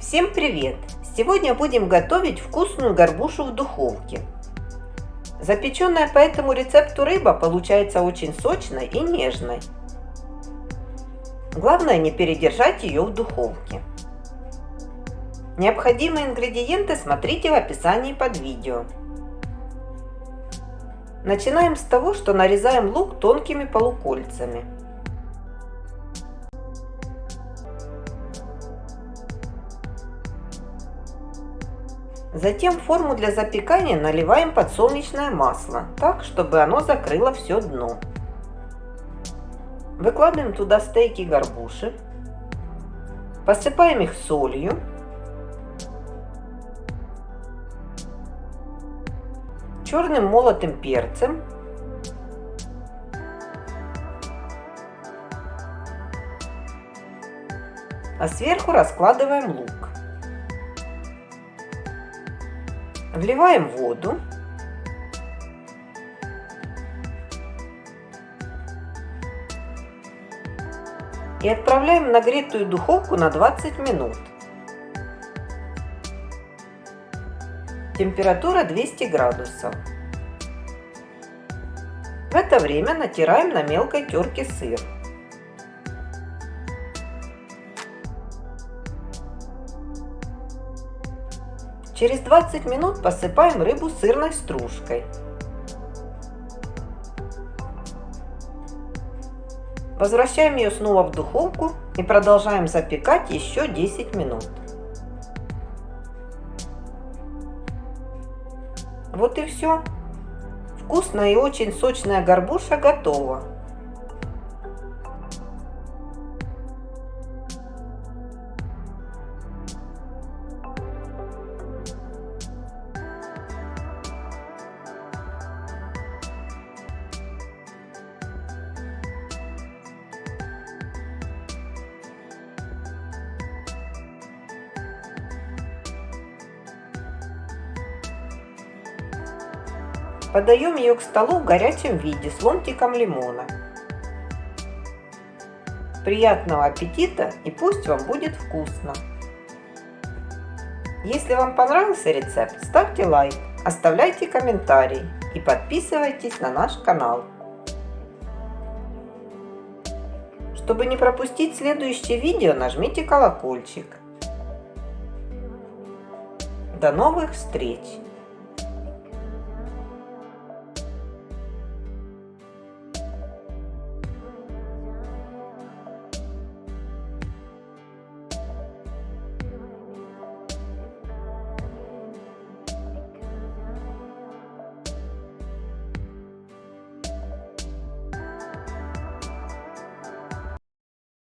Всем привет! Сегодня будем готовить вкусную горбушу в духовке. Запеченная по этому рецепту рыба получается очень сочной и нежной. Главное не передержать ее в духовке. Необходимые ингредиенты смотрите в описании под видео. Начинаем с того, что нарезаем лук тонкими полукольцами. Затем в форму для запекания наливаем подсолнечное масло, так, чтобы оно закрыло все дно. Выкладываем туда стейки горбуши, посыпаем их солью, черным молотым перцем, а сверху раскладываем лук. Вливаем воду. И отправляем в нагретую духовку на 20 минут. Температура 200 градусов. В это время натираем на мелкой терке сыр. Через 20 минут посыпаем рыбу сырной стружкой. Возвращаем ее снова в духовку и продолжаем запекать еще 10 минут. Вот и все. Вкусная и очень сочная горбуша готова. Подаем ее к столу в горячем виде с ломтиком лимона. Приятного аппетита и пусть вам будет вкусно! Если вам понравился рецепт, ставьте лайк, оставляйте комментарий и подписывайтесь на наш канал. Чтобы не пропустить следующее видео, нажмите колокольчик. До новых встреч!